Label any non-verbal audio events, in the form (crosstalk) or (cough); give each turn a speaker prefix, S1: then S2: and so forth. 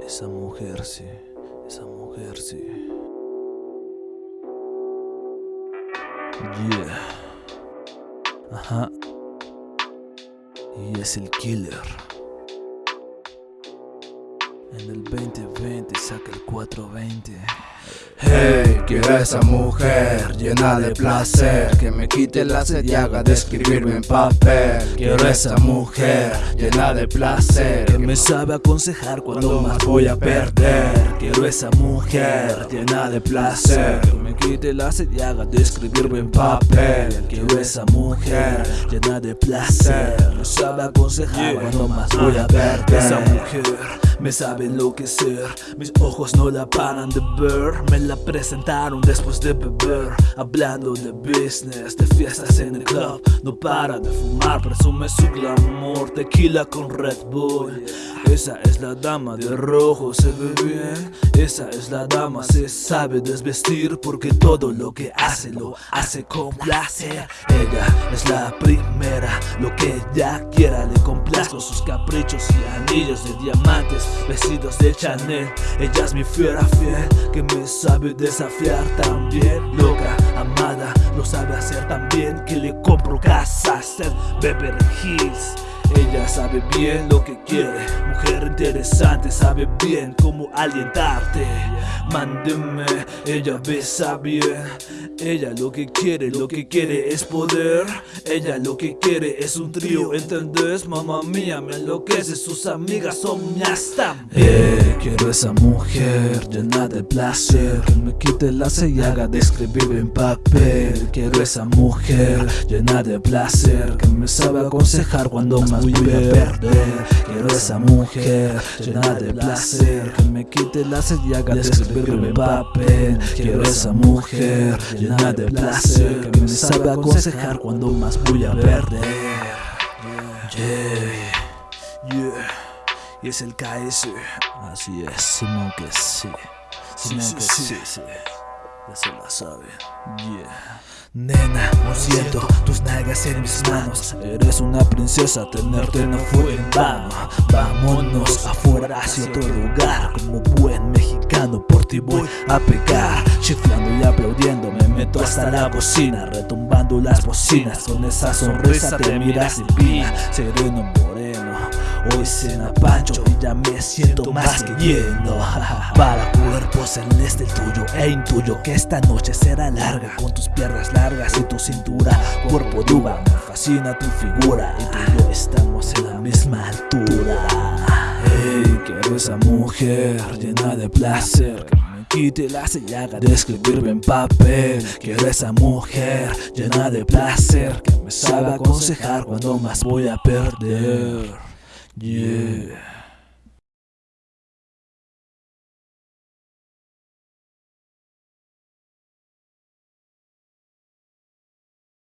S1: Esa mujer sí, esa mujer sí. Yeah. Ajá. Y es el killer. En el 2020 saca el 420.
S2: Hey, quiero a esa mujer llena de placer Que me quite la sed y haga de escribirme en papel. Quiero a esa mujer llena de placer
S1: Que me sabe aconsejar cuando más voy a perder. Quiero esa mujer llena de placer Que me quite la sed y haga de escribirme en papel. Quiero esa mujer llena de placer Me sabe aconsejar cuando más voy a perder. Esa mujer me sabe enloquecer. Mis ojos no la paran de ver. Me la presentaron después de beber. Hablando de business, de fiestas en el club. No para de fumar, presume su glamour. Tequila con Red Bull. Esa es la dama de rojo, se ve bien. Esa es la dama, se sabe desvestir. Porque todo lo que hace lo hace con placer. Ella es la primera, lo que ella quiera Le complazco. Sus caprichos y anillos de diamantes Vestidos de Chanel Ella es mi fiera fiel Que me sabe desafiar también Loca, amada, lo sabe hacer también Que le compro casas en Beverly Hills ella sabe bien lo que quiere, mujer interesante, sabe bien cómo alientarte. Mándeme, ella besa bien. Ella lo que quiere, lo que quiere es poder. Ella lo que quiere es un trío, ¿entendés? Mamá mía, me enloquece, sus amigas son mías también. Quiero esa mujer llena de placer, que me quite la y haga de escribir en papel. Quiero esa mujer llena de placer, que me sabe aconsejar cuando más voy a perder. Quiero esa mujer llena de placer, que me quite la y haga de en papel. Quiero esa mujer llena de placer, que me sabe aconsejar cuando más voy a perder. Yeah, yeah, y es el KS, así es, Simón que sí, Simón que sí, sí, ya se la saben, yeah. Nena, lo siento, tus nalgas en mis manos. Eres una princesa, tenerte no fue en vano. Vámonos afuera hacia otro lugar ti voy a pegar. Chiflando y aplaudiendo me meto hasta la cocina Retumbando las bocinas. Con esa sonrisa te miras divina Sereno moreno. Hoy cena Pancho y ya me siento más que lleno. (laughs) Para cuerpo celeste el tuyo e intuyo que esta noche será larga. Con tus piernas largas y tu cintura Cuerpo duba, me fascina tu figura. Y tú y yo estamos en la misma altura. Hey, quiero esa mujer llena de placer quite la sellaga de escribirme en papel Quiero esa mujer llena de placer Que me sabe aconsejar cuando más voy a perder Yeah.